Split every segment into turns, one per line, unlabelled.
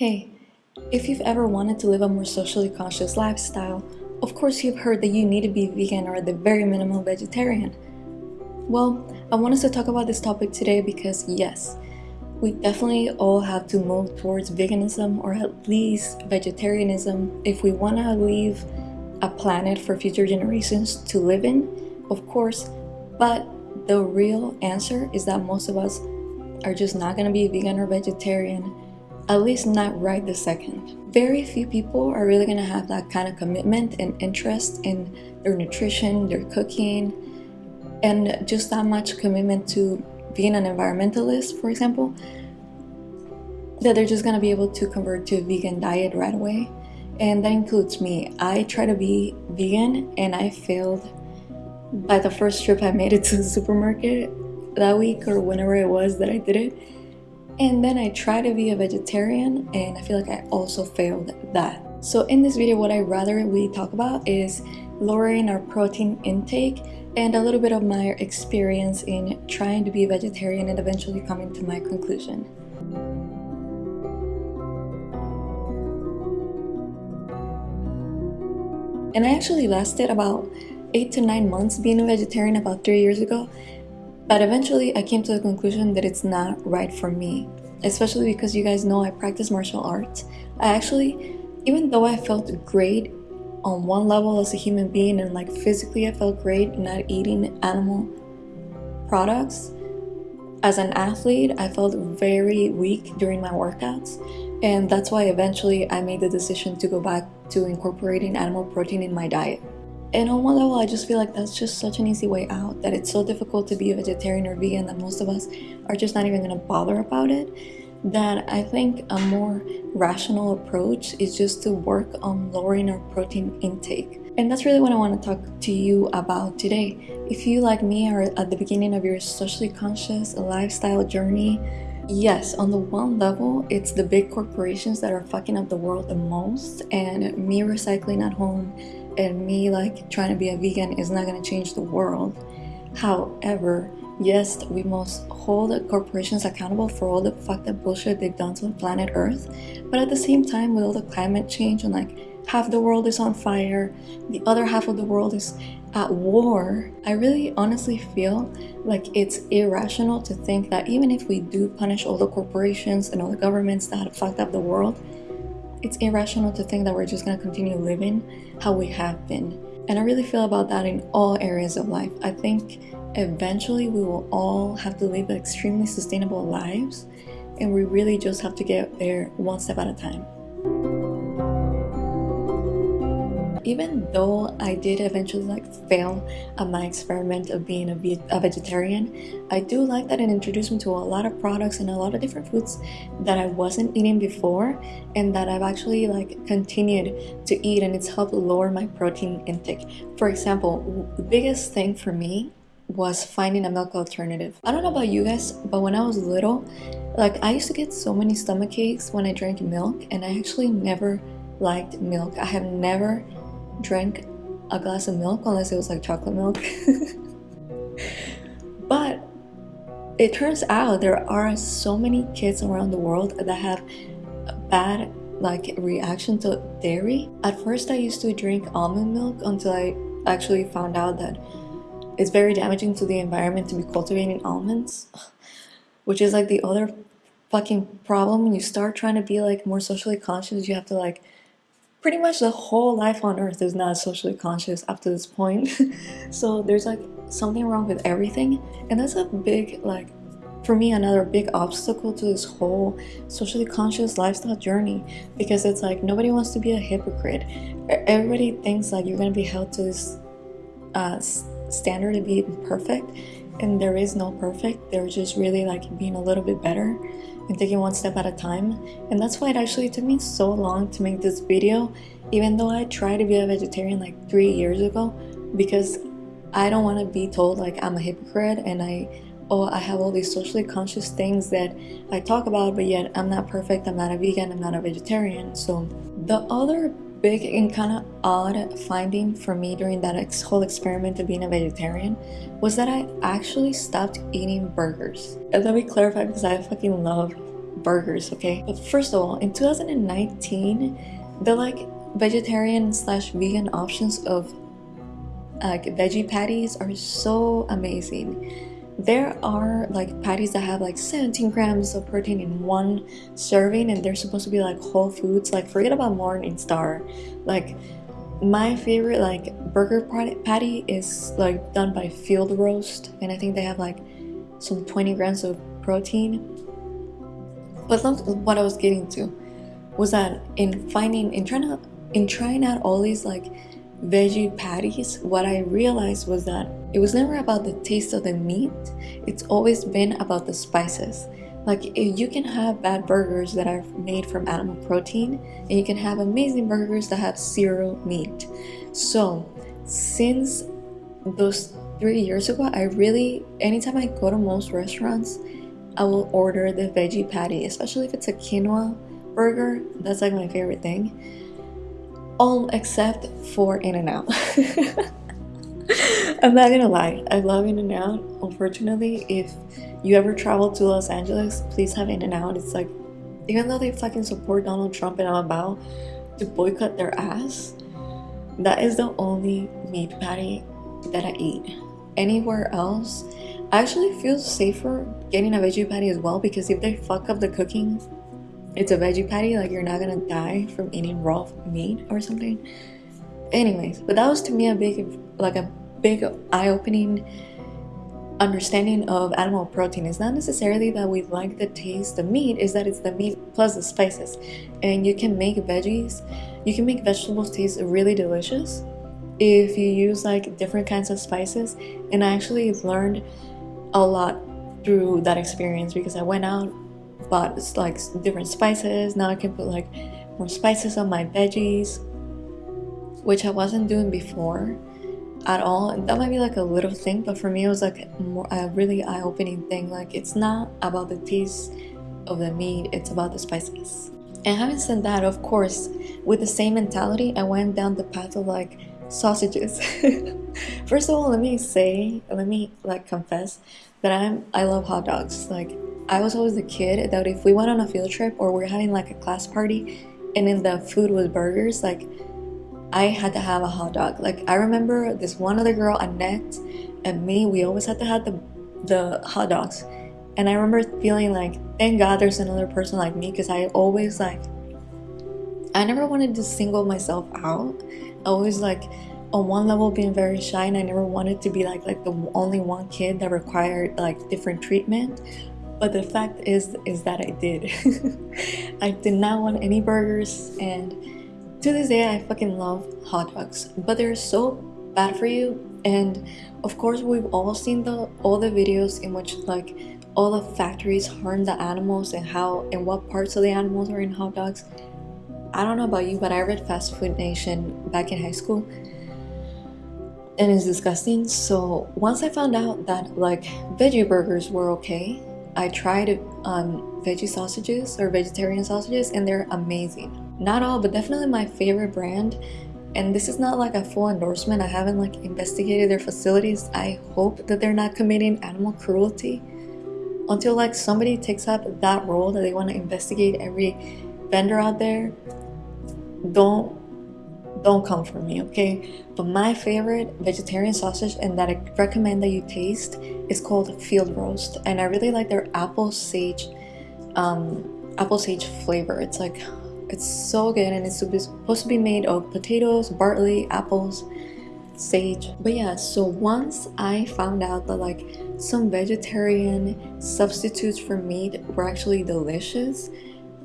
Hey, if you've ever wanted to live a more socially conscious lifestyle, of course you've heard that you need to be vegan or at the very minimum vegetarian. Well, I want us to talk about this topic today because yes, we definitely all have to move towards veganism or at least vegetarianism if we want to leave a planet for future generations to live in, of course, but the real answer is that most of us are just not going to be vegan or vegetarian at least not right this second. Very few people are really gonna have that kind of commitment and interest in their nutrition, their cooking, and just that much commitment to being an environmentalist, for example, that they're just gonna be able to convert to a vegan diet right away. And that includes me. I try to be vegan and I failed by the first trip I made it to the supermarket that week or whenever it was that I did it and then I tried to be a vegetarian and I feel like I also failed that. So in this video what I rather we talk about is lowering our protein intake and a little bit of my experience in trying to be a vegetarian and eventually coming to my conclusion. And I actually lasted about 8 to 9 months being a vegetarian about 3 years ago but eventually I came to the conclusion that it's not right for me, especially because you guys know I practice martial arts. I actually, even though I felt great on one level as a human being and like physically I felt great not eating animal products, as an athlete I felt very weak during my workouts and that's why eventually I made the decision to go back to incorporating animal protein in my diet. And on one level, I just feel like that's just such an easy way out, that it's so difficult to be a vegetarian or vegan that most of us are just not even gonna bother about it, that I think a more rational approach is just to work on lowering our protein intake. And that's really what I want to talk to you about today. If you, like me, are at the beginning of your socially conscious lifestyle journey, Yes, on the one level, it's the big corporations that are fucking up the world the most and me recycling at home and me like trying to be a vegan is not going to change the world. However, yes, we must hold the corporations accountable for all the fucked up bullshit they've done to planet Earth. But at the same time, with all the climate change and like half the world is on fire, the other half of the world is at war, I really honestly feel like it's irrational to think that even if we do punish all the corporations and all the governments that have fucked up the world, it's irrational to think that we're just to continue living how we have been. And I really feel about that in all areas of life. I think eventually we will all have to live extremely sustainable lives and we really just have to get there one step at a time. Even though I did eventually like fail at my experiment of being a, ve a vegetarian, I do like that it introduced me to a lot of products and a lot of different foods that I wasn't eating before and that I've actually like continued to eat and it's helped lower my protein intake. For example, the biggest thing for me was finding a milk alternative. I don't know about you guys, but when I was little, like I used to get so many stomach aches when I drank milk and I actually never liked milk. I have never drank a glass of milk unless it was like chocolate milk. but it turns out there are so many kids around the world that have bad like reaction to dairy. At first I used to drink almond milk until I actually found out that it's very damaging to the environment to be cultivating almonds. Which is like the other fucking problem when you start trying to be like more socially conscious you have to like pretty much the whole life on earth is not socially conscious up to this point. So there's like something wrong with everything and that's a big like for me another big obstacle to this whole socially conscious lifestyle journey because it's like nobody wants to be a hypocrite. Everybody thinks like you're gonna be held to this uh, standard to be perfect and there is no perfect. They're just really like being a little bit better and taking one step at a time and that's why it actually took me so long to make this video even though I tried to be a vegetarian like three years ago because I don't want to be told like I'm a hypocrite and I oh I have all these socially conscious things that I talk about but yet I'm not perfect I'm not a vegan I'm not a vegetarian. So the other big and kind of odd finding for me during that ex whole experiment of being a vegetarian was that I actually stopped eating burgers. And let me clarify because I fucking love burgers, okay? But first of all, in 2019, the like vegetarian slash vegan options of like veggie patties are so amazing. There are like patties that have like 17 grams of protein in one serving and they're supposed to be like whole foods. Like forget about Morningstar. Like my favorite like burger patty is like done by Field Roast and I think they have like some 20 grams of protein. But what I was getting to was that in finding in trying to in trying out all these like veggie patties, what I realized was that it was never about the taste of the meat, it's always been about the spices. Like you can have bad burgers that are made from animal protein and you can have amazing burgers that have zero meat. So since those three years ago, I really, anytime I go to most restaurants, I will order the veggie patty, especially if it's a quinoa burger. That's like my favorite thing all except for In-N-Out. I'm not gonna lie, I love In-N-Out. Unfortunately, if you ever travel to Los Angeles, please have In-N-Out. It's like, even though they fucking support Donald Trump and I'm about to boycott their ass, that is the only meat patty that I eat. Anywhere else, I actually feel safer getting a veggie patty as well because if they fuck up the cooking it's a veggie patty like you're not gonna die from eating raw meat or something anyways but that was to me a big like a big eye-opening understanding of animal protein. Is not necessarily that we like the taste of meat is that it's the meat plus the spices. And you can make veggies you can make vegetables taste really delicious if you use like different kinds of spices. And i actually learned a lot through that experience because i went out bought like different spices. Now I can put like more spices on my veggies which I wasn't doing before at all. That might be like a little thing but for me it was like a really eye-opening thing. Like it's not about the taste of the meat it's about the spices. And having said that of course with the same mentality I went down the path of like sausages. First of all let me say let me like confess that I'm I love hot dogs. Like I was always the kid that if we went on a field trip or we are having like a class party and then the food was burgers, like I had to have a hot dog. Like I remember this one other girl, Annette, and me, we always had to have the the hot dogs. And I remember feeling like, thank God there's another person like me because I always like I never wanted to single myself out. I always like on one level being very shy and I never wanted to be like like the only one kid that required like different treatment but the fact is is that I did. I did not want any burgers and to this day I fucking love hot dogs. But they're so bad for you and of course we've all seen the all the videos in which like all the factories harm the animals and how and what parts of the animals are in hot dogs. I don't know about you, but I read Fast Food Nation back in high school and it's disgusting. So once I found out that like veggie burgers were okay I tried um, veggie sausages or vegetarian sausages and they're amazing. Not all, but definitely my favorite brand. And this is not like a full endorsement. I haven't like investigated their facilities. I hope that they're not committing animal cruelty until like somebody takes up that role that they want to investigate every vendor out there. Don't don't come for me, okay? But my favorite vegetarian sausage and that I recommend that you taste is called Field Roast, and I really like their apple sage, um, apple sage flavor. It's like, it's so good, and it's supposed to be made of potatoes, barley, apples, sage. But yeah, so once I found out that like some vegetarian substitutes for meat were actually delicious,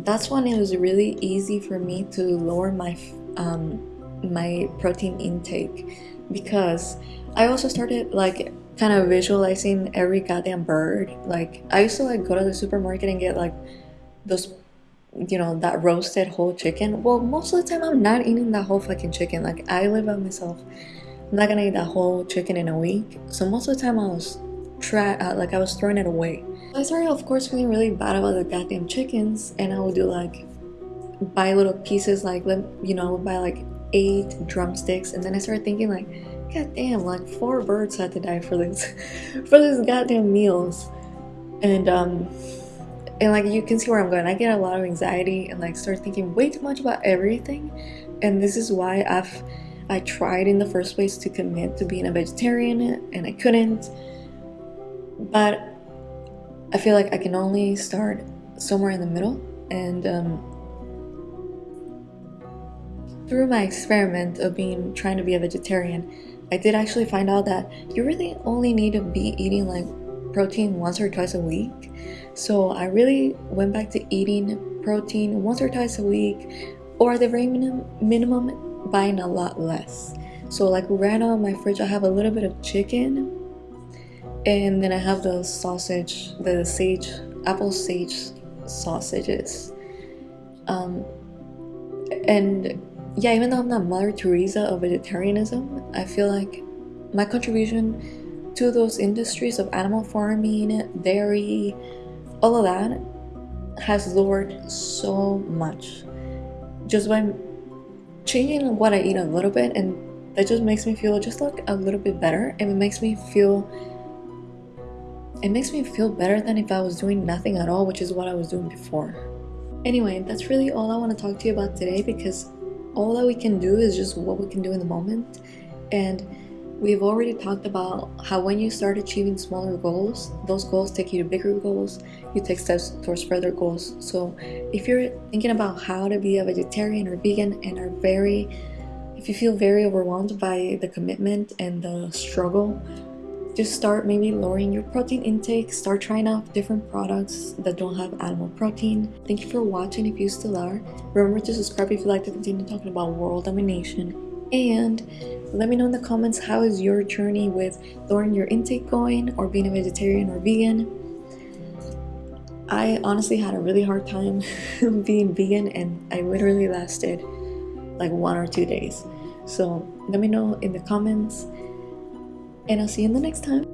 that's when it was really easy for me to lower my um, my protein intake because I also started like kind of visualizing every goddamn bird. Like I used to like go to the supermarket and get like those you know that roasted whole chicken. Well, most of the time I'm not eating that whole fucking chicken. Like I live by myself. I'm not gonna eat that whole chicken in a week. So most of the time I was try uh, like I was throwing it away. I started of course feeling really bad about the goddamn chickens and I would do like buy little pieces like you know buy like eight drumsticks and then I started thinking like god damn like four birds had to die for this for this goddamn meals and um and like you can see where I'm going. I get a lot of anxiety and like start thinking way too much about everything, and this is why I've I tried in the first place to commit to being a vegetarian and I couldn't. But I feel like I can only start somewhere in the middle and um, through my experiment of being trying to be a vegetarian I did actually find out that you really only need to be eating like protein once or twice a week so I really went back to eating protein once or twice a week or at the very minimum, minimum buying a lot less. So like right now in my fridge I have a little bit of chicken and then I have the sausage the sage apple sage sausages. Um, and yeah even though I'm not Mother Teresa of vegetarianism I feel like my contribution to those industries of animal farming dairy all of that has lowered so much. Just by changing what I eat a little bit and that just makes me feel just like a little bit better. And it makes me feel it makes me feel better than if I was doing nothing at all which is what I was doing before. Anyway that's really all I want to talk to you about today because all that we can do is just what we can do in the moment. And we've already talked about how when you start achieving smaller goals those goals take you to bigger goals you take steps towards further goals. So if you're thinking about how to be a vegetarian or vegan and are very if you feel very overwhelmed by the commitment and the struggle just start maybe lowering your protein intake start trying out different products that don't have animal protein. Thank you for watching if you still are. Remember to subscribe if you'd like to continue talking about world domination and let me know in the comments how is your journey with lowering your intake going or being a vegetarian or vegan i honestly had a really hard time being vegan and i literally lasted like one or two days so let me know in the comments and I'll see you in the next time.